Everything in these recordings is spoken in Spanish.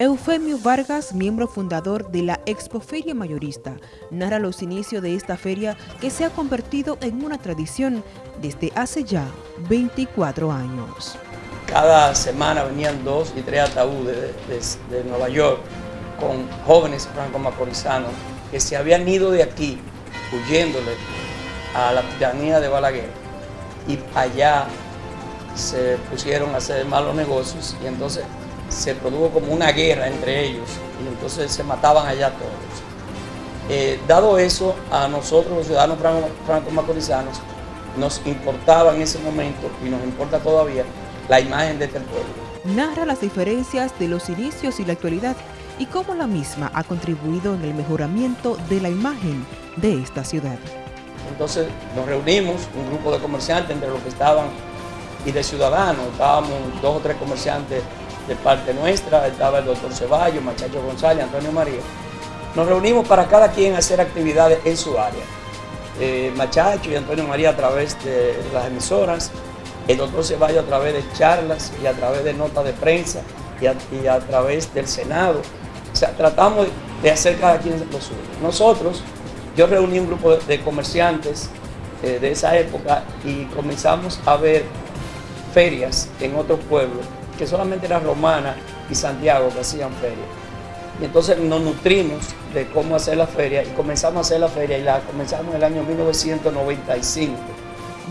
Eufemio Vargas, miembro fundador de la Expoferia Mayorista, narra los inicios de esta feria que se ha convertido en una tradición desde hace ya 24 años. Cada semana venían dos y tres ataúdes de, Nueva York con jóvenes franco-macorizanos que se habían ido de aquí huyéndole a la tiranía de Balaguer y allá se pusieron a hacer malos negocios y entonces se produjo como una guerra entre ellos y entonces se mataban allá todos. Eh, dado eso, a nosotros los ciudadanos franco-macorizanos nos importaba en ese momento y nos importa todavía la imagen de este pueblo. Narra las diferencias de los inicios y la actualidad y cómo la misma ha contribuido en el mejoramiento de la imagen de esta ciudad. Entonces nos reunimos, un grupo de comerciantes entre los que estaban y de ciudadanos, estábamos dos o tres comerciantes de parte nuestra, estaba el doctor Ceballos, Machacho González, Antonio María. Nos reunimos para cada quien hacer actividades en su área. Eh, Machacho y Antonio María a través de las emisoras, el doctor Ceballos a través de charlas y a través de notas de prensa y a, través del Senado. O sea, tratamos de hacer cada quien lo suyo. Nosotros, yo reuní un grupo de, comerciantes eh, de esa época y comenzamos a ver ferias en otros pueblos que solamente era Romana y Santiago que hacían feria. Y entonces nos nutrimos de cómo hacer la feria y comenzamos a hacer la feria y la comenzamos en el año 1995.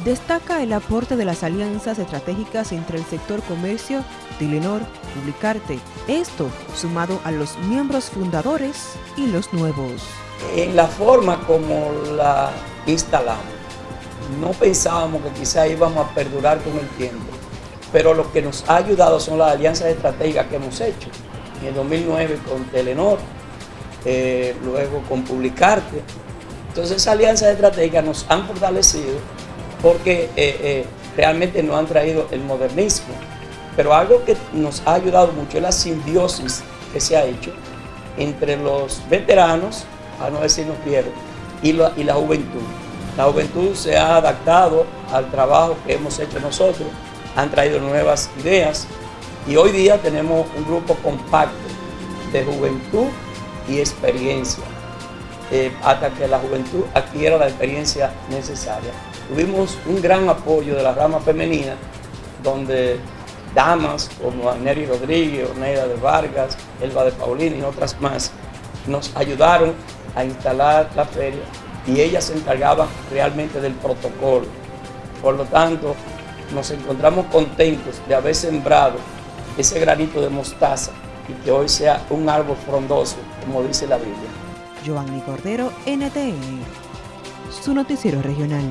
Destaca el aporte de las alianzas estratégicas entre el sector comercio, Telenor, Publicarte. Esto sumado a los miembros fundadores y los nuevos. En la forma como la instalamos, no pensábamos que quizá íbamos a perdurar con el tiempo pero lo que nos ha ayudado son las alianzas estratégicas que hemos hecho. En el 2009 con Telenor, eh, luego con Publicarte. Entonces esas alianzas estratégicas nos han fortalecido porque eh, eh, realmente nos han traído el modernismo. Pero algo que nos ha ayudado mucho es la simbiosis que se ha hecho entre los veteranos, a no decirnos viejos, y y la juventud. La juventud se ha adaptado al trabajo que hemos hecho nosotros han traído nuevas ideas y hoy día tenemos un grupo compacto de juventud y experiencia eh, hasta que la juventud adquiera la experiencia necesaria. Tuvimos un gran apoyo de la rama femenina donde damas como Neri Rodríguez, Oneida de Vargas, Elba de Paulina y otras más nos ayudaron a instalar la feria y ellas se encargaban realmente del protocolo. Por lo tanto, nos encontramos contentos de haber sembrado ese granito de mostaza y que hoy sea un árbol frondoso, como dice la Biblia. Giovanni Cordero, NTN, su noticiero regional.